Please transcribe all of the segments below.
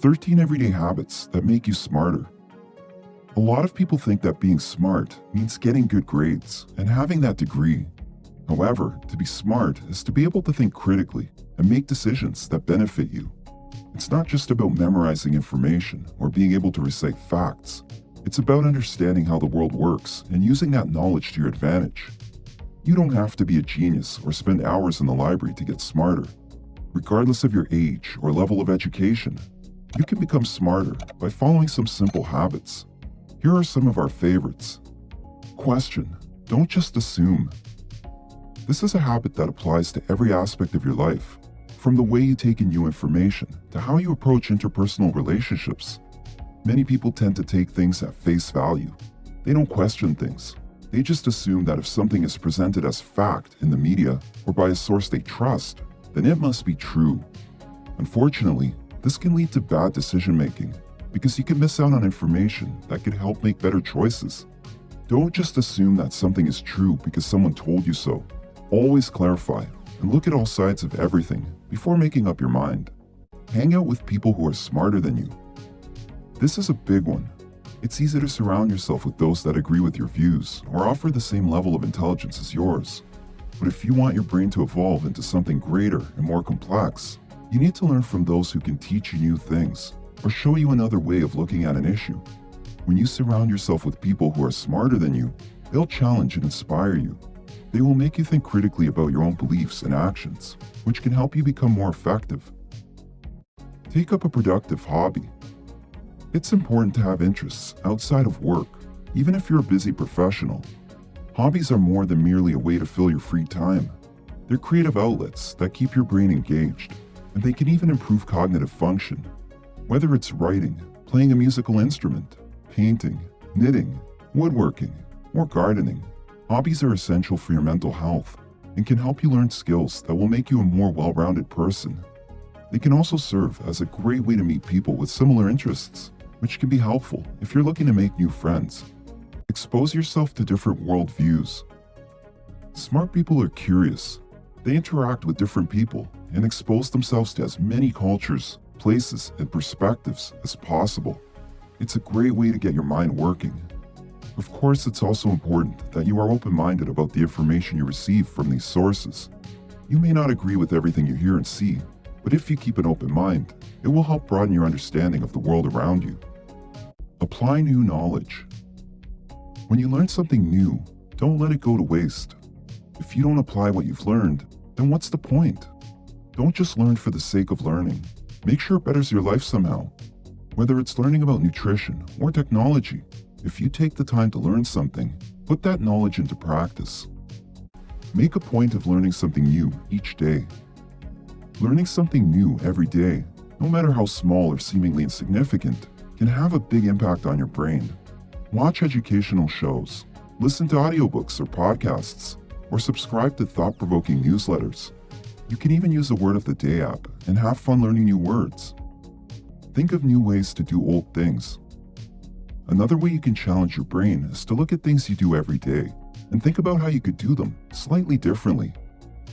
13 everyday habits that make you smarter. A lot of people think that being smart means getting good grades and having that degree. However, to be smart is to be able to think critically and make decisions that benefit you. It's not just about memorizing information or being able to recite facts. It's about understanding how the world works and using that knowledge to your advantage. You don't have to be a genius or spend hours in the library to get smarter. Regardless of your age or level of education, you can become smarter by following some simple habits. Here are some of our favorites. Question. Don't just assume. This is a habit that applies to every aspect of your life, from the way you take in new information to how you approach interpersonal relationships. Many people tend to take things at face value. They don't question things. They just assume that if something is presented as fact in the media or by a source they trust, then it must be true. Unfortunately, this can lead to bad decision making because you can miss out on information that could help make better choices. Don't just assume that something is true because someone told you so. Always clarify and look at all sides of everything before making up your mind. Hang out with people who are smarter than you. This is a big one. It's easy to surround yourself with those that agree with your views or offer the same level of intelligence as yours. But if you want your brain to evolve into something greater and more complex, you need to learn from those who can teach you new things or show you another way of looking at an issue. When you surround yourself with people who are smarter than you, they'll challenge and inspire you. They will make you think critically about your own beliefs and actions, which can help you become more effective. Take up a productive hobby. It's important to have interests outside of work, even if you're a busy professional. Hobbies are more than merely a way to fill your free time. They're creative outlets that keep your brain engaged, and they can even improve cognitive function. Whether it's writing, playing a musical instrument, painting, knitting, woodworking, or gardening, hobbies are essential for your mental health and can help you learn skills that will make you a more well-rounded person. They can also serve as a great way to meet people with similar interests, which can be helpful if you're looking to make new friends. Expose yourself to different worldviews. Smart people are curious. They interact with different people and expose themselves to as many cultures, places, and perspectives as possible. It's a great way to get your mind working. Of course, it's also important that you are open-minded about the information you receive from these sources. You may not agree with everything you hear and see, but if you keep an open mind, it will help broaden your understanding of the world around you. Apply new knowledge. When you learn something new, don't let it go to waste. If you don't apply what you've learned, then what's the point? Don't just learn for the sake of learning. Make sure it betters your life somehow. Whether it's learning about nutrition or technology, if you take the time to learn something, put that knowledge into practice. Make a point of learning something new each day. Learning something new every day, no matter how small or seemingly insignificant, can have a big impact on your brain. Watch educational shows, listen to audiobooks or podcasts, or subscribe to thought-provoking newsletters. You can even use the Word of the Day app and have fun learning new words. Think of new ways to do old things. Another way you can challenge your brain is to look at things you do every day and think about how you could do them slightly differently.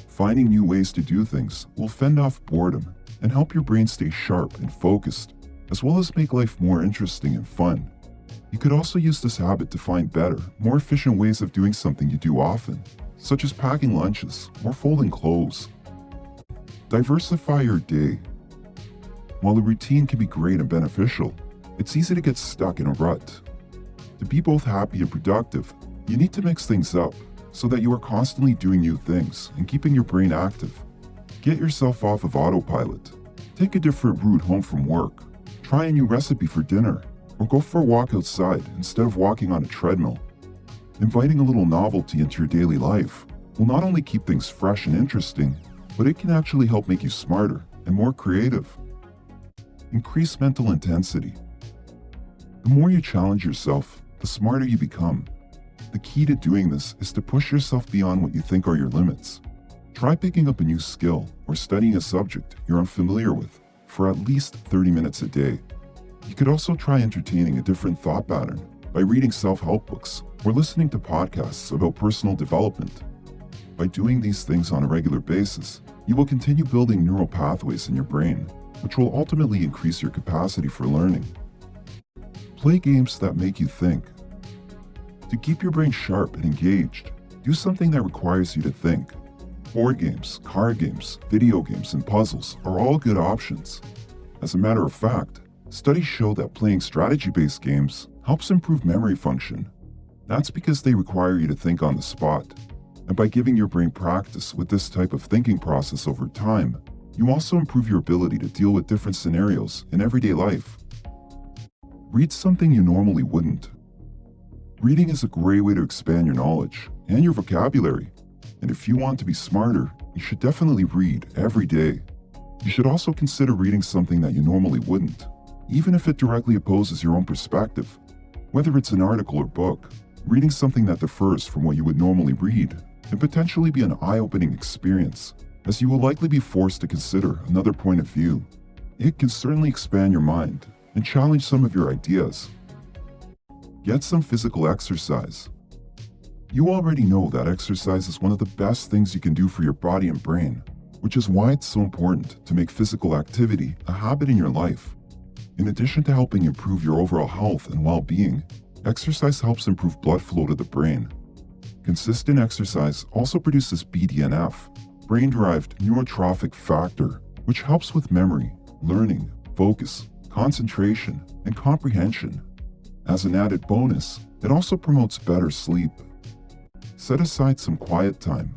Finding new ways to do things will fend off boredom and help your brain stay sharp and focused, as well as make life more interesting and fun. You could also use this habit to find better, more efficient ways of doing something you do often, such as packing lunches or folding clothes. Diversify your day. While a routine can be great and beneficial, it's easy to get stuck in a rut. To be both happy and productive, you need to mix things up so that you are constantly doing new things and keeping your brain active. Get yourself off of autopilot. Take a different route home from work. Try a new recipe for dinner, or go for a walk outside instead of walking on a treadmill. Inviting a little novelty into your daily life will not only keep things fresh and interesting, but it can actually help make you smarter and more creative. Increase mental intensity. The more you challenge yourself, the smarter you become. The key to doing this is to push yourself beyond what you think are your limits. Try picking up a new skill or studying a subject you're unfamiliar with for at least 30 minutes a day. You could also try entertaining a different thought pattern by reading self-help books or listening to podcasts about personal development. By doing these things on a regular basis, you will continue building neural pathways in your brain, which will ultimately increase your capacity for learning. Play games that make you think. To keep your brain sharp and engaged, do something that requires you to think. Board games, card games, video games, and puzzles are all good options. As a matter of fact, studies show that playing strategy-based games helps improve memory function. That's because they require you to think on the spot. And by giving your brain practice with this type of thinking process over time, you also improve your ability to deal with different scenarios in everyday life. Read something you normally wouldn't. Reading is a great way to expand your knowledge and your vocabulary. And if you want to be smarter, you should definitely read every day. You should also consider reading something that you normally wouldn't, even if it directly opposes your own perspective. Whether it's an article or book, reading something that differs from what you would normally read can potentially be an eye-opening experience, as you will likely be forced to consider another point of view. It can certainly expand your mind and challenge some of your ideas. Get some physical exercise. You already know that exercise is one of the best things you can do for your body and brain, which is why it's so important to make physical activity a habit in your life. In addition to helping improve your overall health and well-being, exercise helps improve blood flow to the brain. Consistent exercise also produces BDNF, brain-derived neurotrophic factor, which helps with memory, learning, focus, concentration, and comprehension. As an added bonus, it also promotes better sleep. Set aside some quiet time.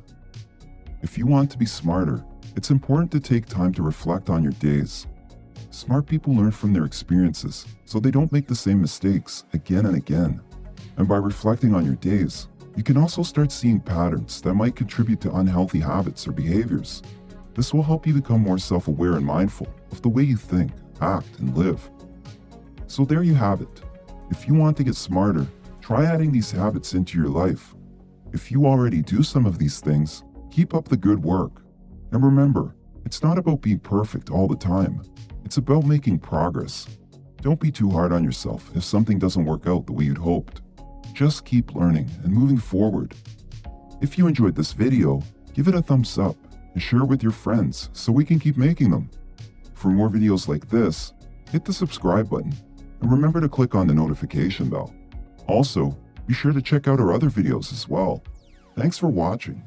If you want to be smarter, it's important to take time to reflect on your days. Smart people learn from their experiences, so they don't make the same mistakes again and again. And by reflecting on your days, you can also start seeing patterns that might contribute to unhealthy habits or behaviors. This will help you become more self-aware and mindful of the way you think, act, and live. So there you have it. If you want to get smarter, try adding these habits into your life. If you already do some of these things, keep up the good work. And remember, it's not about being perfect all the time. It's about making progress. Don't be too hard on yourself if something doesn't work out the way you'd hoped. Just keep learning and moving forward. If you enjoyed this video, give it a thumbs up and share it with your friends so we can keep making them. For more videos like this, hit the subscribe button and remember to click on the notification bell. Also, be sure to check out our other videos as well. Thanks for watching.